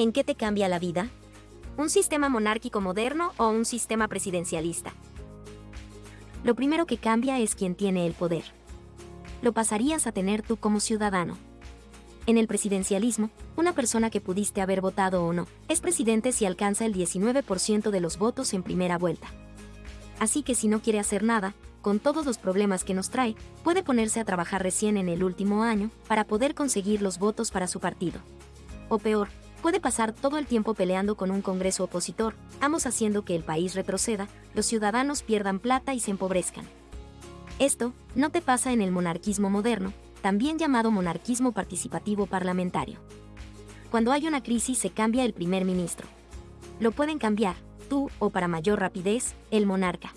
¿En qué te cambia la vida? ¿Un sistema monárquico moderno o un sistema presidencialista? Lo primero que cambia es quien tiene el poder. Lo pasarías a tener tú como ciudadano. En el presidencialismo, una persona que pudiste haber votado o no, es presidente si alcanza el 19% de los votos en primera vuelta. Así que si no quiere hacer nada, con todos los problemas que nos trae, puede ponerse a trabajar recién en el último año para poder conseguir los votos para su partido. O peor, puede pasar todo el tiempo peleando con un Congreso opositor, ambos haciendo que el país retroceda, los ciudadanos pierdan plata y se empobrezcan. Esto no te pasa en el monarquismo moderno, también llamado monarquismo participativo parlamentario. Cuando hay una crisis se cambia el primer ministro. Lo pueden cambiar, tú o para mayor rapidez, el monarca.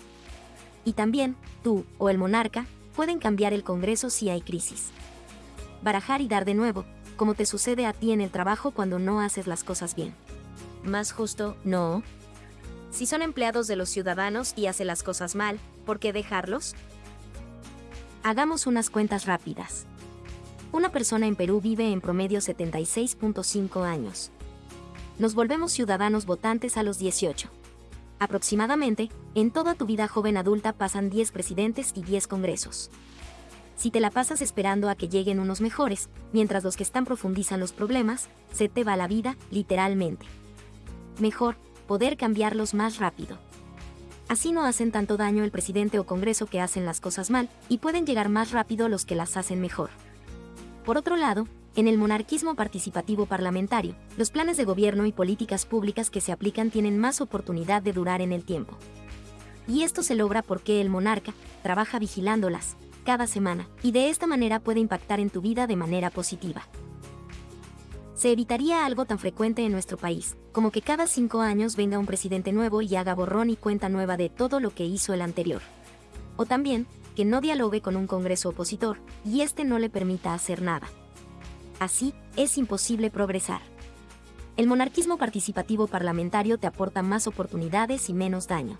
Y también, tú o el monarca pueden cambiar el Congreso si hay crisis. Barajar y dar de nuevo, como te sucede a ti en el trabajo cuando no haces las cosas bien. Más justo, no. Si son empleados de los ciudadanos y hacen las cosas mal, ¿por qué dejarlos? Hagamos unas cuentas rápidas. Una persona en Perú vive en promedio 76.5 años. Nos volvemos ciudadanos votantes a los 18. Aproximadamente, en toda tu vida joven adulta pasan 10 presidentes y 10 congresos. Si te la pasas esperando a que lleguen unos mejores, mientras los que están profundizan los problemas, se te va la vida, literalmente. Mejor, poder cambiarlos más rápido. Así no hacen tanto daño el presidente o congreso que hacen las cosas mal, y pueden llegar más rápido los que las hacen mejor. Por otro lado, en el monarquismo participativo parlamentario, los planes de gobierno y políticas públicas que se aplican tienen más oportunidad de durar en el tiempo. Y esto se logra porque el monarca trabaja vigilándolas cada semana, y de esta manera puede impactar en tu vida de manera positiva. Se evitaría algo tan frecuente en nuestro país, como que cada cinco años venga un presidente nuevo y haga borrón y cuenta nueva de todo lo que hizo el anterior. O también, que no dialogue con un Congreso opositor, y este no le permita hacer nada. Así, es imposible progresar. El monarquismo participativo parlamentario te aporta más oportunidades y menos daño.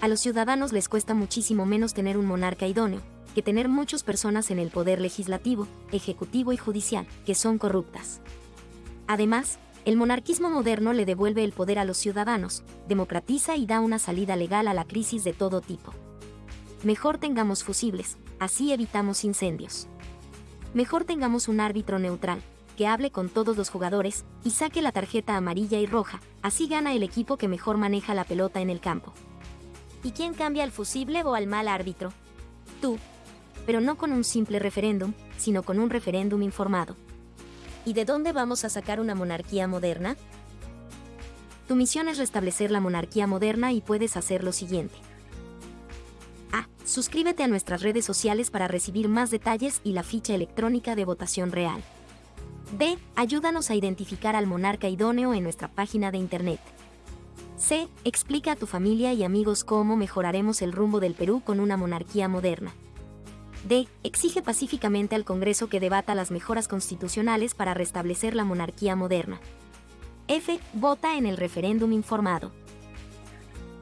A los ciudadanos les cuesta muchísimo menos tener un monarca idóneo, que tener muchas personas en el poder legislativo, ejecutivo y judicial, que son corruptas. Además, el monarquismo moderno le devuelve el poder a los ciudadanos, democratiza y da una salida legal a la crisis de todo tipo. Mejor tengamos fusibles, así evitamos incendios. Mejor tengamos un árbitro neutral, que hable con todos los jugadores y saque la tarjeta amarilla y roja, así gana el equipo que mejor maneja la pelota en el campo. ¿Y quién cambia al fusible o al mal árbitro? Tú. Pero no con un simple referéndum, sino con un referéndum informado. ¿Y de dónde vamos a sacar una monarquía moderna? Tu misión es restablecer la monarquía moderna y puedes hacer lo siguiente. Suscríbete a nuestras redes sociales para recibir más detalles y la ficha electrónica de votación real. B. Ayúdanos a identificar al monarca idóneo en nuestra página de internet. C. Explica a tu familia y amigos cómo mejoraremos el rumbo del Perú con una monarquía moderna. D. Exige pacíficamente al Congreso que debata las mejoras constitucionales para restablecer la monarquía moderna. F. Vota en el referéndum informado.